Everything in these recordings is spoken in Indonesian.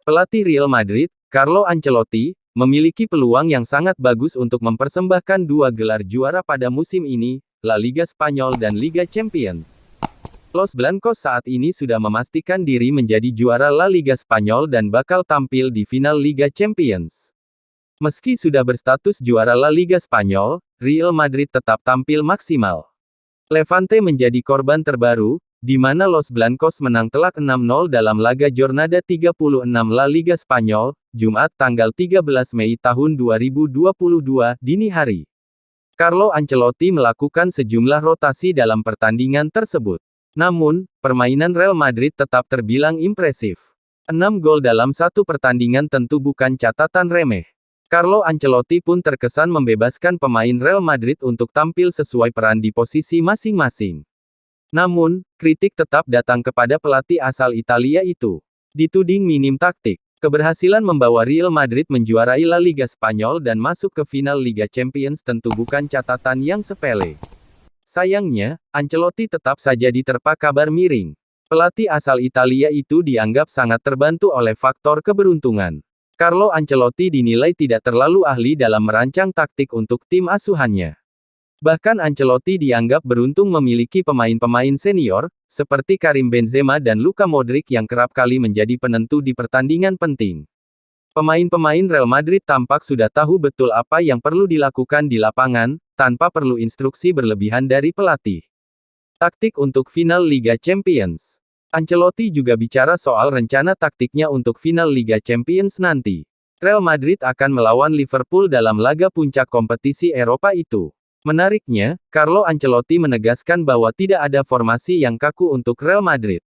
Pelatih Real Madrid, Carlo Ancelotti, memiliki peluang yang sangat bagus untuk mempersembahkan dua gelar juara pada musim ini, La Liga Spanyol dan Liga Champions. Los Blancos saat ini sudah memastikan diri menjadi juara La Liga Spanyol dan bakal tampil di final Liga Champions. Meski sudah berstatus juara La Liga Spanyol, Real Madrid tetap tampil maksimal. Levante menjadi korban terbaru, di mana Los Blancos menang telak 6-0 dalam laga Jornada 36 La Liga Spanyol, Jumat tanggal 13 Mei tahun 2022, dini hari. Carlo Ancelotti melakukan sejumlah rotasi dalam pertandingan tersebut. Namun, permainan Real Madrid tetap terbilang impresif. 6 gol dalam satu pertandingan tentu bukan catatan remeh. Carlo Ancelotti pun terkesan membebaskan pemain Real Madrid untuk tampil sesuai peran di posisi masing-masing. Namun, kritik tetap datang kepada pelatih asal Italia itu. Dituding minim taktik. Keberhasilan membawa Real Madrid menjuarai La Liga Spanyol dan masuk ke final Liga Champions tentu bukan catatan yang sepele. Sayangnya, Ancelotti tetap saja diterpa kabar miring. Pelatih asal Italia itu dianggap sangat terbantu oleh faktor keberuntungan. Carlo Ancelotti dinilai tidak terlalu ahli dalam merancang taktik untuk tim asuhannya. Bahkan Ancelotti dianggap beruntung memiliki pemain-pemain senior, seperti Karim Benzema dan Luka Modric yang kerap kali menjadi penentu di pertandingan penting. Pemain-pemain Real Madrid tampak sudah tahu betul apa yang perlu dilakukan di lapangan, tanpa perlu instruksi berlebihan dari pelatih. Taktik untuk final Liga Champions Ancelotti juga bicara soal rencana taktiknya untuk final Liga Champions nanti. Real Madrid akan melawan Liverpool dalam laga puncak kompetisi Eropa itu. Menariknya, Carlo Ancelotti menegaskan bahwa tidak ada formasi yang kaku untuk Real Madrid.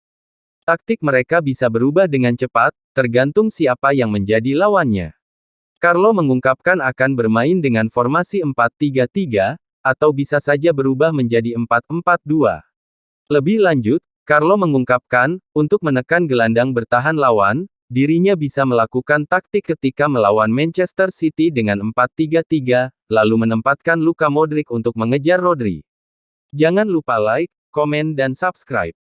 Taktik mereka bisa berubah dengan cepat, tergantung siapa yang menjadi lawannya. Carlo mengungkapkan akan bermain dengan formasi 4-3-3, atau bisa saja berubah menjadi 4-4-2. Lebih lanjut, Carlo mengungkapkan, untuk menekan gelandang bertahan lawan, dirinya bisa melakukan taktik ketika melawan Manchester City dengan 4-3-3, lalu menempatkan Luka Modric untuk mengejar Rodri. Jangan lupa like, komen dan subscribe.